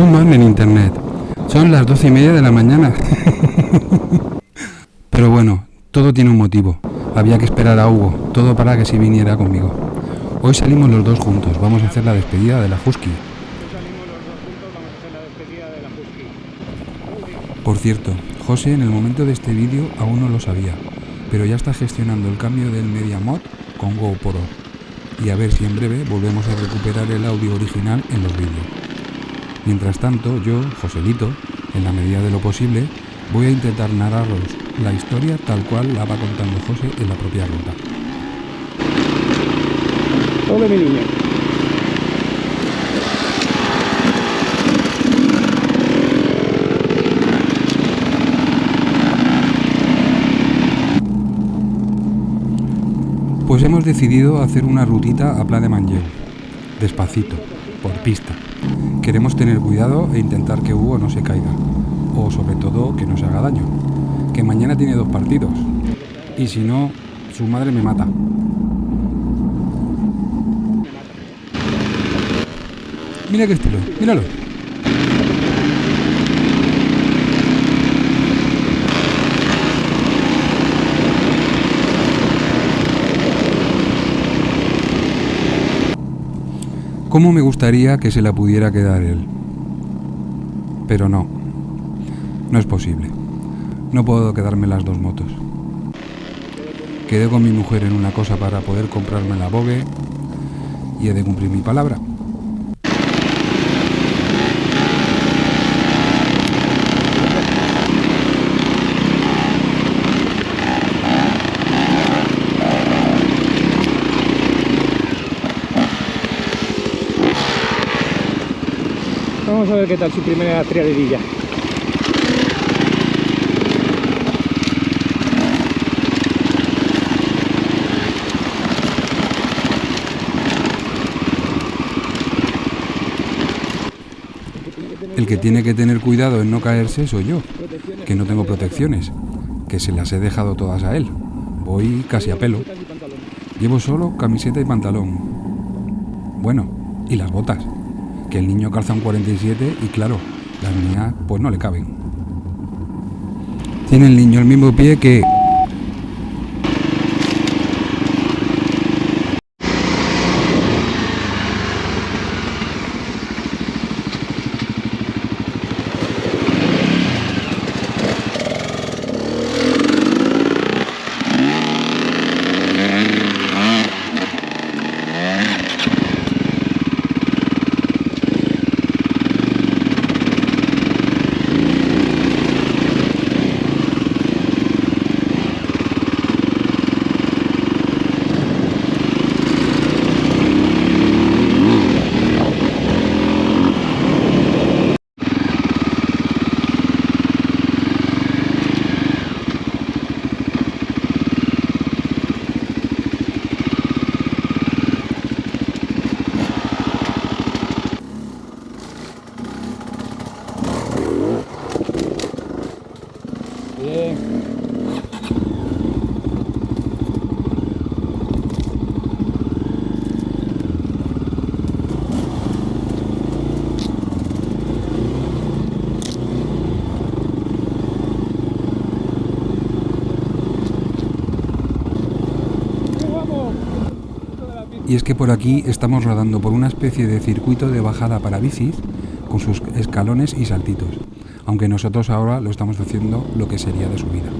En internet. Son las doce y media de la mañana. Pero bueno, todo tiene un motivo. Había que esperar a Hugo, todo para que se viniera conmigo. Hoy salimos los dos juntos, vamos a hacer la despedida de la Husky. Por cierto, José en el momento de este vídeo aún no lo sabía, pero ya está gestionando el cambio del MediaMod con GoPro. Y a ver si en breve volvemos a recuperar el audio original en los vídeos. Mientras tanto, yo, Joselito, en la medida de lo posible, voy a intentar narraros la historia tal cual la va contando José en la propia ruta. Hola mi niño. Pues hemos decidido hacer una rutita a Pla de Mangel, despacito, por pista. Queremos tener cuidado e intentar que Hugo no se caiga, o sobre todo que no se haga daño, que mañana tiene dos partidos, y si no, su madre me mata. Mira qué estilo, míralo. ¿Cómo me gustaría que se la pudiera quedar él? Pero no, no es posible. No puedo quedarme las dos motos. Quedé con mi mujer en una cosa para poder comprarme la Vogue y he de cumplir mi palabra. Vamos a ver qué tal su primera triadilla. El que tiene que tener cuidado en no caerse soy yo, que no tengo protecciones, que se las he dejado todas a él. Voy casi a pelo. Llevo solo camiseta y pantalón. Bueno, y las botas, que el niño calza un 47 y claro, las mías pues no le caben. Tiene el niño el mismo pie que... Y es que por aquí estamos rodando por una especie de circuito de bajada para bicis con sus escalones y saltitos, aunque nosotros ahora lo estamos haciendo lo que sería de subida.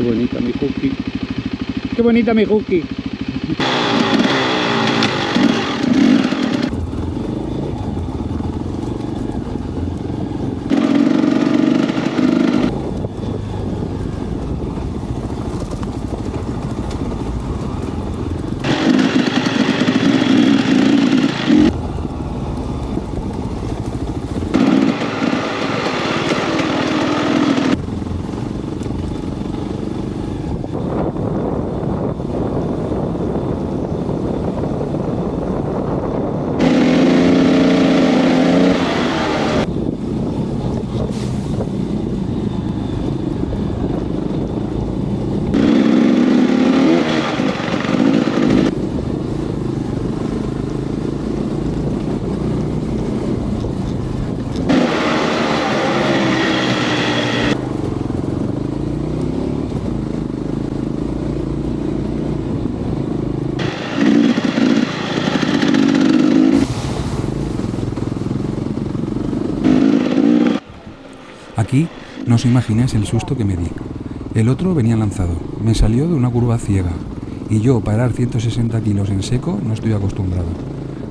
Qué bonita mi hooky. Qué bonita mi hooky. Aquí no os imagináis el susto que me di. El otro venía lanzado, me salió de una curva ciega, y yo parar 160 kilos en seco no estoy acostumbrado.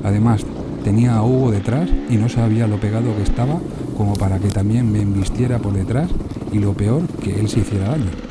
Además, tenía a Hugo detrás y no sabía lo pegado que estaba como para que también me embistiera por detrás y lo peor, que él se hiciera daño.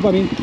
Với.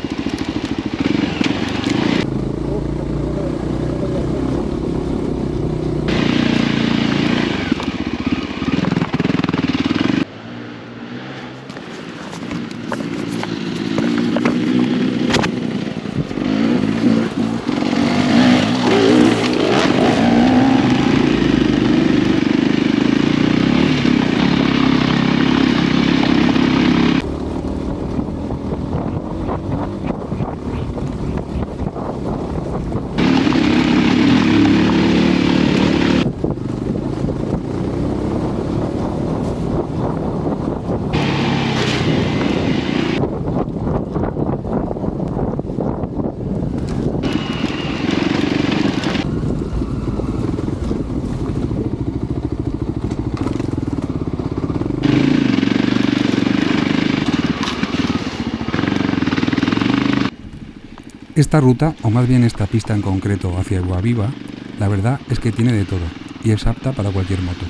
Esta ruta, o más bien esta pista en concreto hacia Guaviva, la verdad es que tiene de todo y es apta para cualquier moto.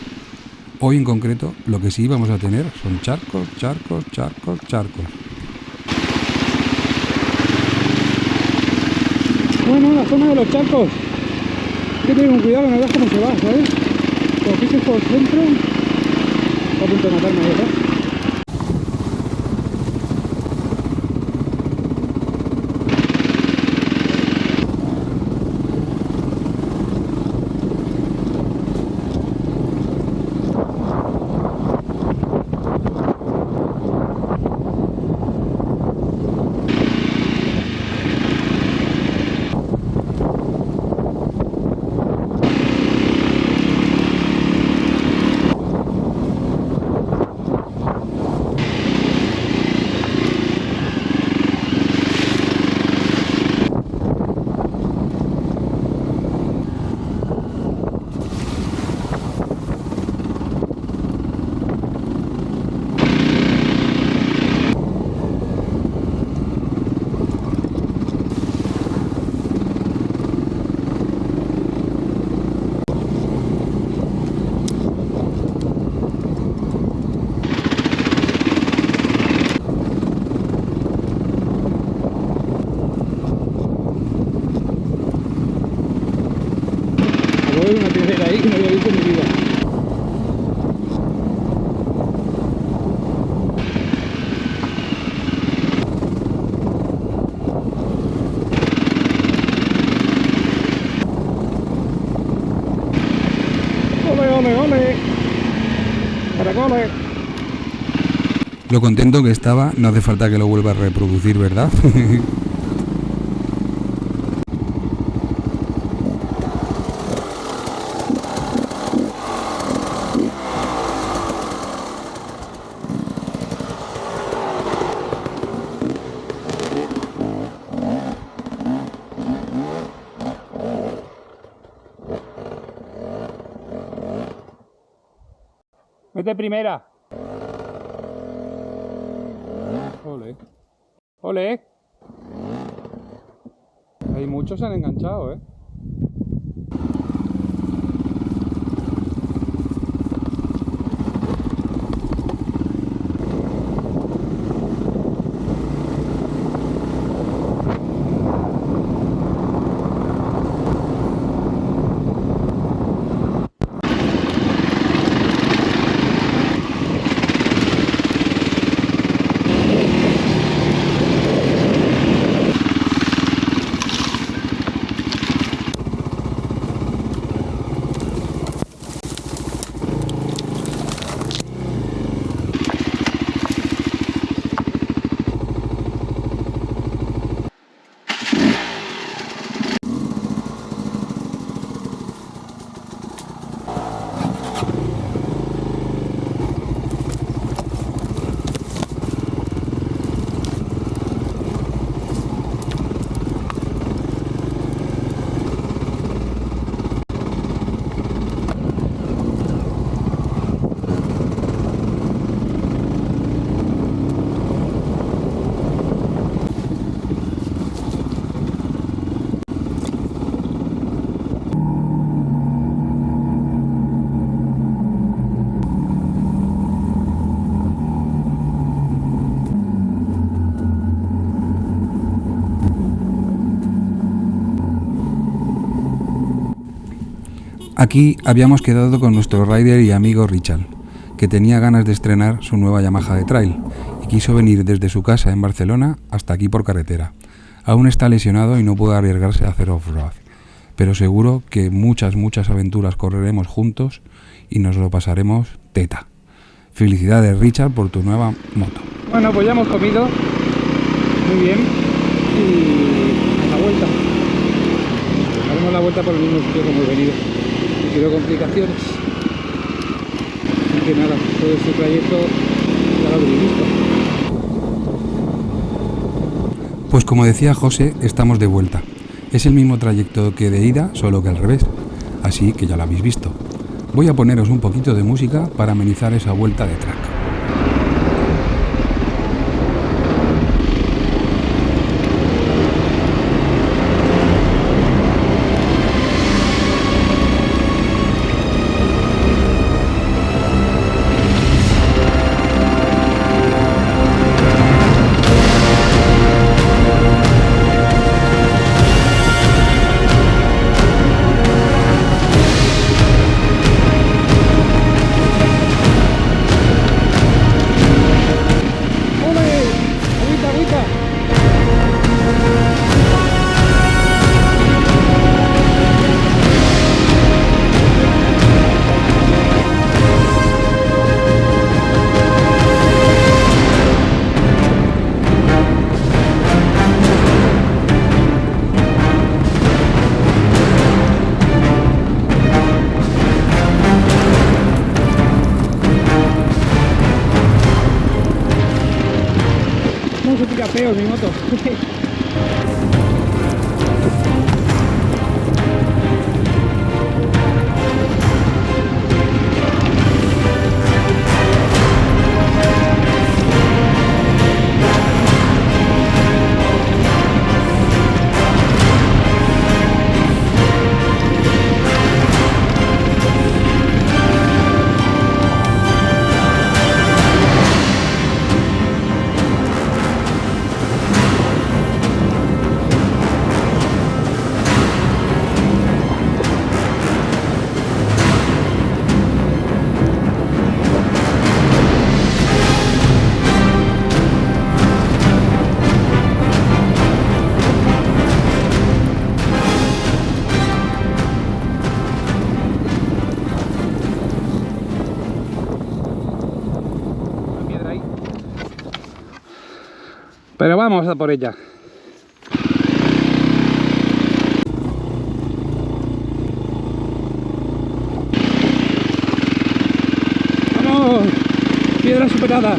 Hoy en concreto lo que sí vamos a tener son charcos, charcos, charcos, charcos. Bueno, la zona de los charcos. Hay que tener un cuidado, no veas cómo se va, ¿sabes? Como pises por el centro, está a punto de matarme, ¿verdad? Voy una piedra ahí que no había visto en mi vida. ¡Ole, ole, ole! Lo contento que estaba, no hace falta que lo vuelva a reproducir, ¿verdad? Vete primera. Ole. Ole. Hay muchos se han enganchado, ¿eh? Aquí habíamos quedado con nuestro rider y amigo Richard, que tenía ganas de estrenar su nueva Yamaha de trail y quiso venir desde su casa en Barcelona hasta aquí por carretera. Aún está lesionado y no puede arriesgarse a hacer off-road, pero seguro que muchas, muchas aventuras correremos juntos y nos lo pasaremos teta. Felicidades Richard por tu nueva moto. Bueno, pues ya hemos comido. Muy bien. Y a la vuelta. Haremos la vuelta por el mismo sitio como hemos venido. Quiero complicaciones. Así que nada, todo este trayecto ya lo habréis visto. Pues como decía José, estamos de vuelta. Es el mismo trayecto que de ida, solo que al revés. Así que ya lo habéis visto. Voy a poneros un poquito de música para amenizar esa vuelta de. Vamos a por ella. ¡Vamos! Piedra superada.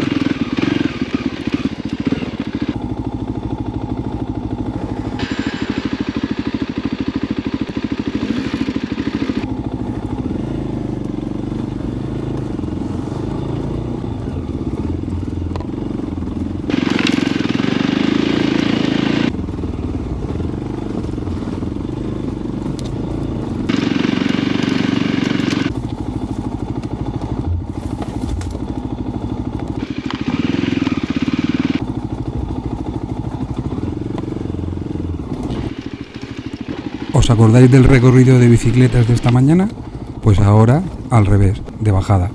¿Os acordáis del recorrido de bicicletas de esta mañana? Pues ahora al revés, de bajada.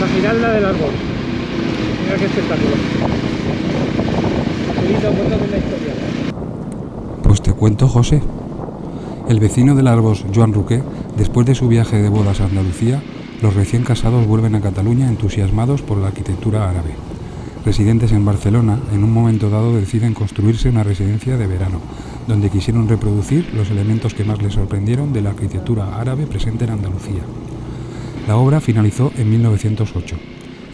La giralda del árbol. Mira qué espectáculo. Seguida vuelta de la historia. José. El vecino del Arbos, Joan Ruqué, después de su viaje de bodas a Andalucía, los recién casados vuelven a Cataluña entusiasmados por la arquitectura árabe. Residentes en Barcelona, en un momento dado deciden construirse una residencia de verano, donde quisieron reproducir los elementos que más les sorprendieron de la arquitectura árabe presente en Andalucía. La obra finalizó en 1908.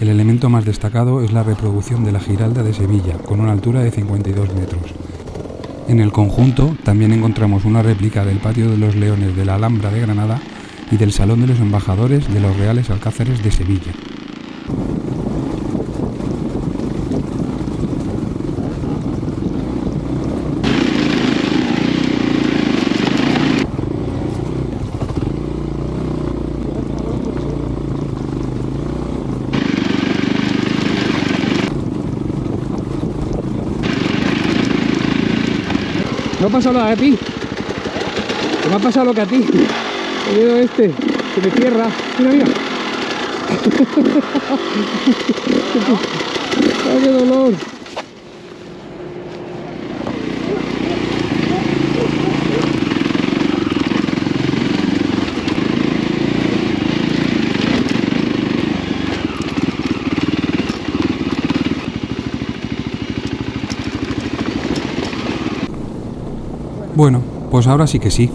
El elemento más destacado es la reproducción de la Giralda de Sevilla, con una altura de 52 metros. En el conjunto también encontramos una réplica del Patio de los Leones de la Alhambra de Granada y del Salón de los Embajadores de los Reales Alcázares de Sevilla. Pasado a ti. Que me ha pasado lo que a ti. El dedo este, que me cierra. Mira, mira. ¡Ay, qué dolor! Bueno, pues ahora sí que sí.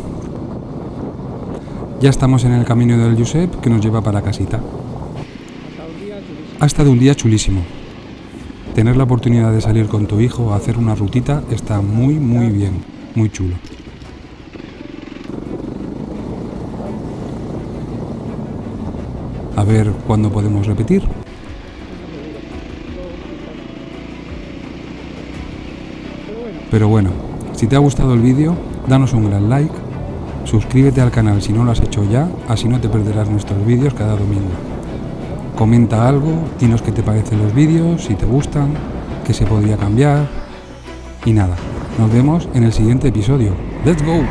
Ya estamos en el camino del Josep que nos lleva para casita. Ha estado un día chulísimo. Tener la oportunidad de salir con tu hijo a hacer una rutita está muy, muy bien, muy chulo. A ver cuándo podemos repetir. Pero bueno, si te ha gustado el vídeo, danos un gran like, suscríbete al canal si no lo has hecho ya, así no te perderás nuestros vídeos cada domingo. Comenta algo, dinos qué te parecen los vídeos, si te gustan, qué se podría cambiar. Y nada, nos vemos en el siguiente episodio. ¡Let's go!